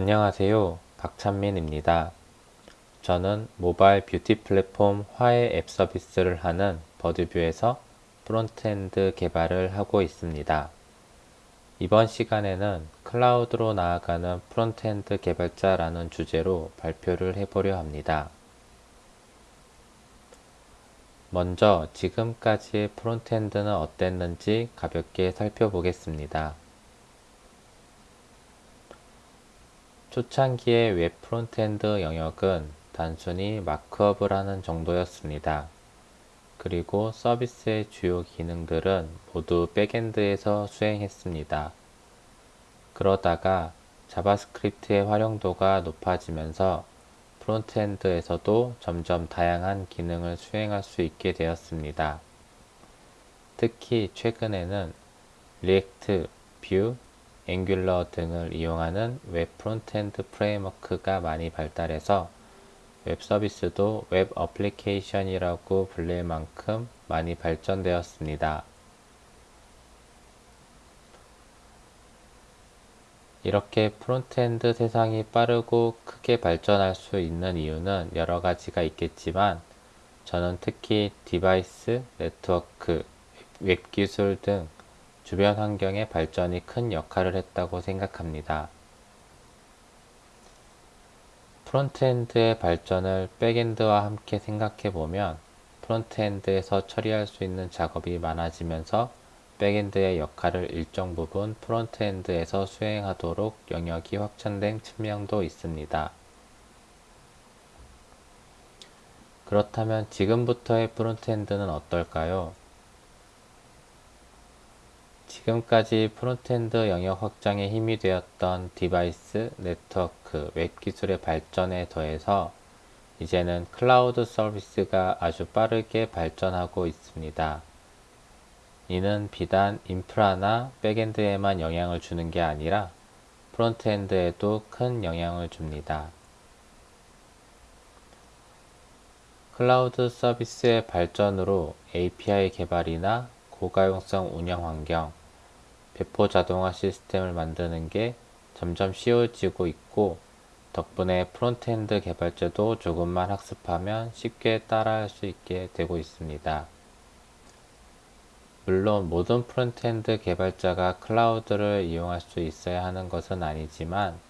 안녕하세요. 박찬민입니다. 저는 모바일 뷰티 플랫폼 화해 앱 서비스를 하는 버드뷰에서 frontend 개발을 하고 있습니다. 이번 시간에는 클라우드로 나아가는 frontend 개발자라는 주제로 발표를 해보려 합니다. 먼저 지금까지의 frontend는 어땠는지 가볍게 살펴보겠습니다. 초창기의 웹 frontend 영역은 단순히 markup을 하는 정도였습니다. 그리고 서비스의 주요 기능들은 모두 backend에서 수행했습니다. 그러다가 JavaScript의 활용도가 높아지면서 frontend에서도 점점 다양한 기능을 수행할 수 있게 되었습니다. 특히 최근에는 React, Vue, Angular 등을 이용하는 웹 frontend framework가 많이 발달해서 웹 서비스도 웹 application이라고 불릴 만큼 많이 발전되었습니다. 이렇게 frontend 세상이 빠르고 크게 발전할 수 있는 이유는 여러 가지가 있겠지만 저는 특히 device, 네트워크, 웹기술 등 주변 환경의 발전이 큰 역할을 했다고 생각합니다. frontend의 발전을 backend와 함께 생각해보면 frontend에서 처리할 수 있는 작업이 많아지면서 backend의 역할을 일정 부분 frontend에서 수행하도록 영역이 확장된 측면도 있습니다. 그렇다면 지금부터의 frontend는 어떨까요? 지금까지 frontend 영역 확장에 힘이 되었던 device, 네트워크, 웹 기술의 발전에 더해서 이제는 클라우드 서비스가 아주 빠르게 발전하고 있습니다. 이는 비단 인프라나 backend에만 영향을 주는 게 아니라 frontend에도 큰 영향을 줍니다. 클라우드 서비스의 발전으로 API 개발이나 고가용성 운영 환경, 배포 자동화 시스템을 만드는 게 점점 쉬워지고 있고 덕분에 frontend 개발자도 조금만 학습하면 쉽게 따라할 수 있게 되고 있습니다. 물론 모든 frontend 개발자가 cloud를 이용할 수 있어야 하는 것은 아니지만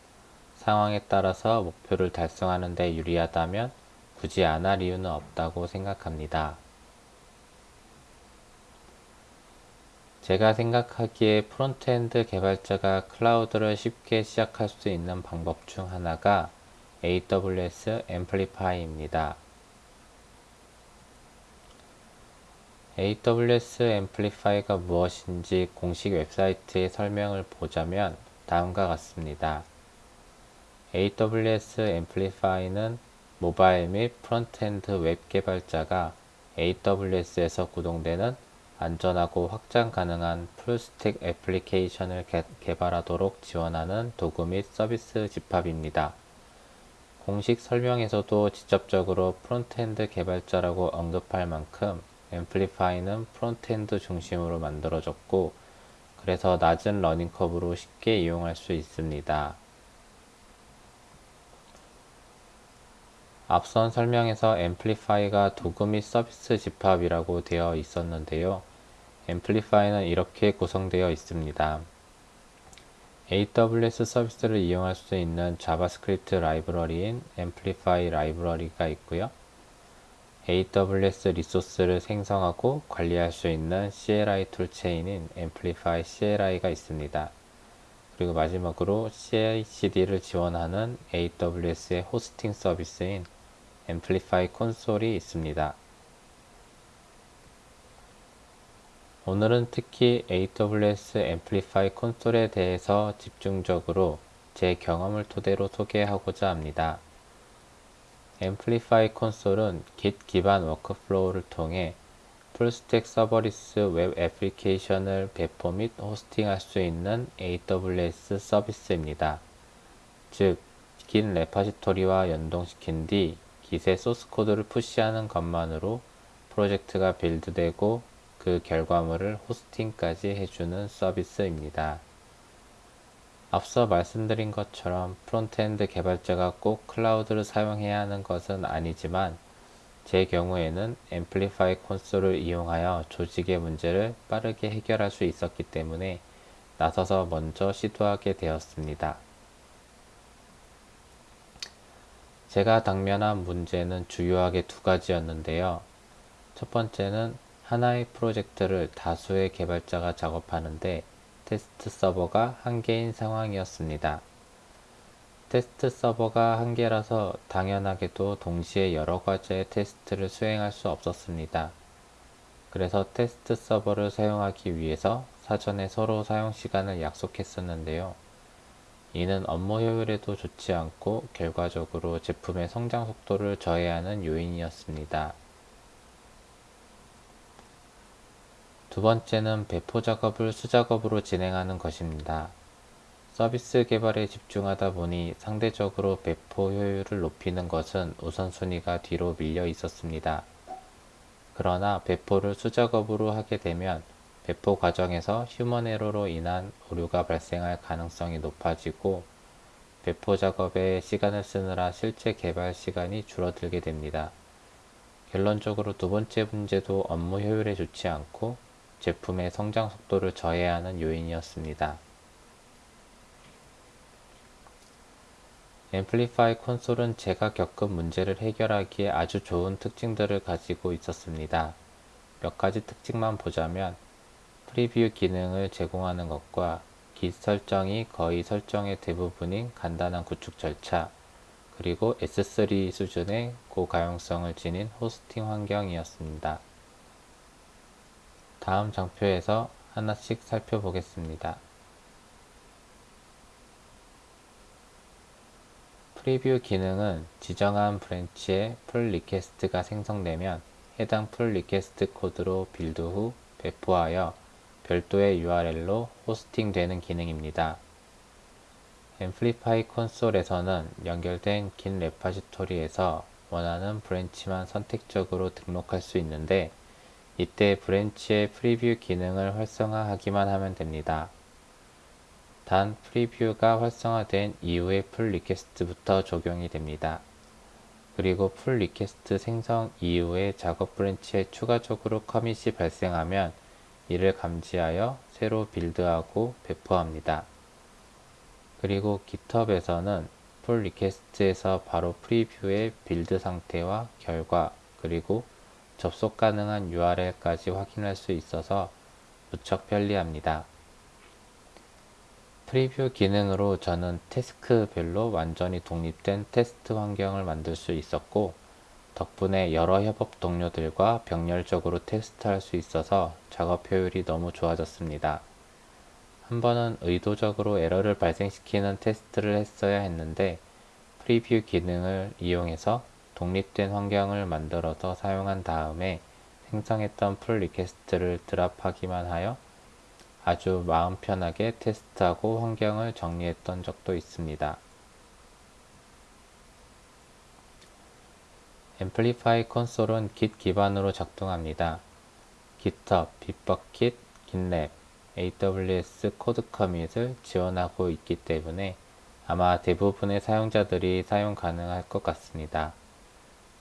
상황에 따라서 목표를 달성하는 데 유리하다면 굳이 안 할 이유는 없다고 생각합니다. 제가 생각하기에 frontend 개발자가 cloud를 쉽게 시작할 수 있는 방법 중 하나가 AWS Amplify입니다. AWS Amplify가 무엇인지 공식 웹사이트의 설명을 보자면 다음과 같습니다. AWS Amplify는 모바일 및 frontend 웹 개발자가 AWS에서 구동되는 안전하고 확장 가능한 full stack application을 개, 개발하도록 지원하는 도구 및 서비스 집합입니다. 공식 설명에서도 직접적으로 frontend 개발자라고 언급할 만큼 Amplify는 frontend 중심으로 만들어졌고 그래서 낮은 learning curve로 쉽게 이용할 수 있습니다. 앞선 설명에서 Amplify가 도구 및 서비스 집합이라고 되어 있었는데요. Amplify는 이렇게 구성되어 있습니다. AWS 서비스를 이용할 수 있는 JavaScript 라이브러리인 Amplify 라이브러리가 있고요. AWS resource를 생성하고 관리할 수 있는 CLI 툴체인인 앰플리파이 CLI가 있습니다. 그리고 마지막으로 CI/CD를 지원하는 AWS의 hosting 서비스인 Amplify 콘솔이 있습니다. 오늘은 특히 AWS Amplify 콘솔에 대해서 집중적으로 제 경험을 토대로 소개하고자 합니다. Amplify 콘솔은 Git 기반 workflow를 통해 full stack serverless 웹 application을 배포 및 hosting할 수 있는 AWS 서비스입니다. 즉, Git repository와 연동시킨 뒤 Git의 소스 코드를 push하는 것만으로 프로젝트가 build되고 그 결과물을 호스팅까지 해주는 서비스입니다. 앞서 말씀드린 것처럼 frontend 개발자가 꼭 클라우드를 사용해야 하는 것은 아니지만 제 경우에는 Amplify Console을 이용하여 조직의 문제를 빠르게 해결할 수 있었기 때문에 나서서 먼저 시도하게 되었습니다. 제가 당면한 문제는 주요하게 두 가지였는데요. 첫 번째는 하나의 프로젝트를 다수의 개발자가 작업하는데 테스트 서버가 한 개인 상황이었습니다. 테스트 서버가 한 개라서 당연하게도 동시에 여러 가지의 테스트를 수행할 수 없었습니다. 그래서 테스트 서버를 사용하기 위해서 사전에 서로 사용 시간을 약속했었는데요. 이는 업무 효율에도 좋지 않고 결과적으로 제품의 성장 속도를 저해하는 요인이었습니다. 두 번째는 배포 작업을 수작업으로 진행하는 것입니다. 서비스 개발에 집중하다 보니 상대적으로 배포 효율을 높이는 것은 우선순위가 뒤로 밀려 있었습니다. 그러나 배포를 수작업으로 하게 되면 배포 과정에서 휴먼 에러로 인한 오류가 발생할 가능성이 높아지고 배포 작업에 시간을 쓰느라 실제 개발 시간이 줄어들게 됩니다. 결론적으로 두 번째 문제도 업무 효율에 좋지 않고 제품의 성장 속도를 저해하는 요인이었습니다. 앰플리파이 콘솔은 제가 겪은 문제를 해결하기에 아주 좋은 특징들을 가지고 있었습니다. 몇 가지 특징만 보자면 preview 기능을 제공하는 것과 Git 설정이 거의 설정의 대부분인 간단한 구축 절차 그리고 S3 수준의 고가용성을 지닌 호스팅 환경이었습니다. 다음 장표에서 하나씩 살펴보겠습니다. preview 기능은 지정한 branch에 pull request가 생성되면 해당 pull request 코드로 build 후 배포하여 별도의 URL로 호스팅 되는 기능입니다. Amplify Console에서는 연결된 Git repository에서 원하는 branch만 선택적으로 등록할 수 있는데 이때 branch의 preview 기능을 활성화하기만 하면 됩니다. 단 preview가 활성화된 이후에 pull request부터 적용이 됩니다. 그리고 pull request 생성 이후에 작업 branch에 추가적으로 commit이 발생하면 이를 감지하여 새로 build하고 배포합니다. 그리고 GitHub에서는 pull request에서 바로 preview의 build 상태와 결과 그리고 접속 가능한 URL까지 확인할 수 있어서 무척 편리합니다. preview 기능으로 저는 task별로 완전히 독립된 테스트 환경을 만들 수 있었고 덕분에 여러 협업 동료들과 병렬적으로 테스트할 수 있어서 작업 효율이 너무 좋아졌습니다. 한 번은 의도적으로 에러를 발생시키는 테스트를 했어야 했는데 preview 기능을 이용해서 독립된 환경을 만들어서 사용한 다음에 생성했던 pull request를 drop하기만 하여 아주 마음 편하게 테스트하고 환경을 정리했던 적도 있습니다. Amplify Console은 Git 기반으로 작동합니다. GitHub, Bitbucket, GitLab, AWS CodeCommit을 지원하고 있기 때문에 아마 대부분의 사용자들이 사용 가능할 것 같습니다.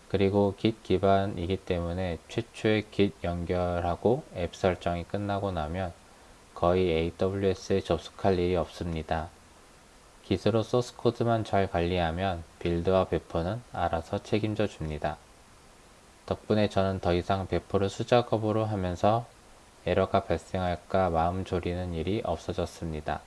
그리고 Git 기반이기 때문에 최초의 Git 연결하고 앱 설정이 끝나고 나면 거의 AWS에 접속할 일이 없습니다. Git으로 소스 코드만 잘 관리하면 build와 배포는 알아서 책임져 줍니다. 덕분에 저는 더 이상 배포를 수작업으로 하면서 에러가 발생할까 마음 졸이는 일이 없어졌습니다.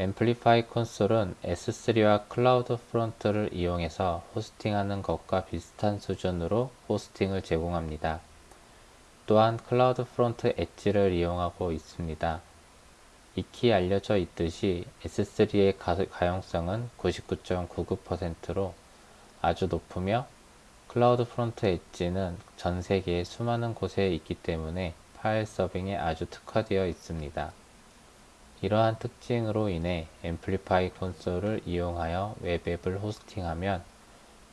Amplify Console은 S3와 CloudFront를 이용해서 호스팅하는 것과 비슷한 수준으로 호스팅을 제공합니다. 또한 CloudFront edge를 이용하고 있습니다. 익히 알려져 있듯이 S3의 가용성은 99.99%로 아주 높으며 CloudFront edge는 전 세계의 수많은 곳에 있기 때문에 파일 serving에 아주 특화되어 있습니다. 이러한 특징으로 인해 Amplify Console을 이용하여 web app을 호스팅하면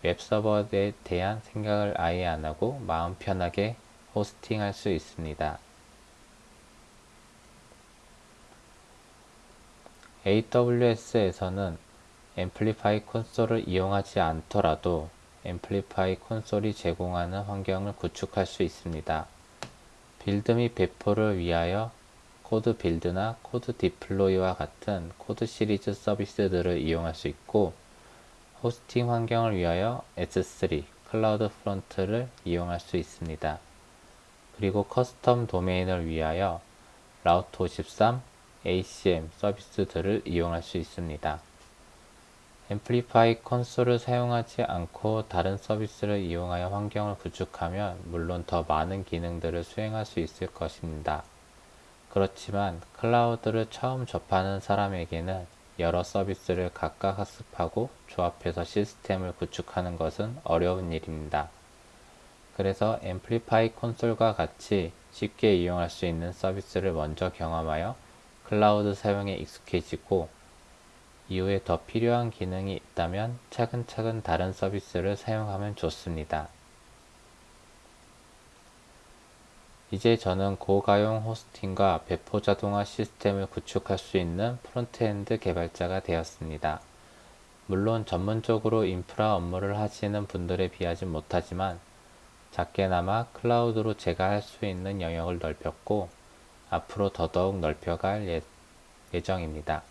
웹서버에 대한 생각을 아예 안하고 마음 편하게 호스팅할 수 있습니다. AWS에서는 Amplify Console을 이용하지 않더라도 Amplify Console이 제공하는 환경을 구축할 수 있습니다. build 및 배포를 위하여 CodeBuild나 CodeDeploy와 같은 코드 시리즈 서비스들을 이용할 수 있고 호스팅 환경을 위하여 S3 CloudFront를 이용할 수 있습니다. 그리고 custom 도메인을 위하여 Route 53, ACM 서비스들을 이용할 수 있습니다. Amplify Console을 사용하지 않고 다른 서비스를 이용하여 환경을 구축하면 물론 더 많은 기능들을 수행할 수 있을 것입니다. 그렇지만 클라우드를 처음 접하는 사람에게는 여러 서비스를 각각 학습하고 조합해서 시스템을 구축하는 것은 어려운 일입니다. 그래서 Amplify Console과 같이 쉽게 이용할 수 있는 서비스를 먼저 경험하여 클라우드 사용에 익숙해지고 이후에 더 필요한 기능이 있다면 차근차근 다른 서비스를 사용하면 좋습니다. 이제 저는 고가용 호스팅과 배포 자동화 시스템을 구축할 수 있는 frontend 개발자가 되었습니다. 물론 전문적으로 인프라 업무를 하시는 분들에 비하지 못하지만 작게나마 클라우드로 제가 할 수 있는 영역을 넓혔고 앞으로 더더욱 넓혀갈 예, 예정입니다.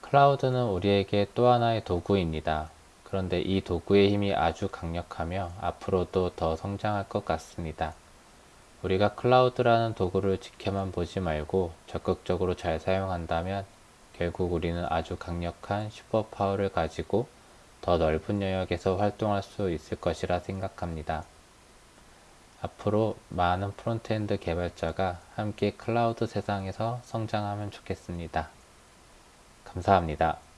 클라우드는 우리에게 또 하나의 도구입니다. 그런데 이 도구의 힘이 아주 강력하며 앞으로도 더 성장할 것 같습니다. 우리가 클라우드라는 도구를 지켜만 보지 말고 적극적으로 잘 사용한다면 결국 우리는 아주 강력한 superpower를 가지고 더 넓은 영역에서 활동할 수 있을 것이라 생각합니다. 앞으로 많은 frontend 개발자가 함께 클라우드 세상에서 성장하면 좋겠습니다. 감사합니다.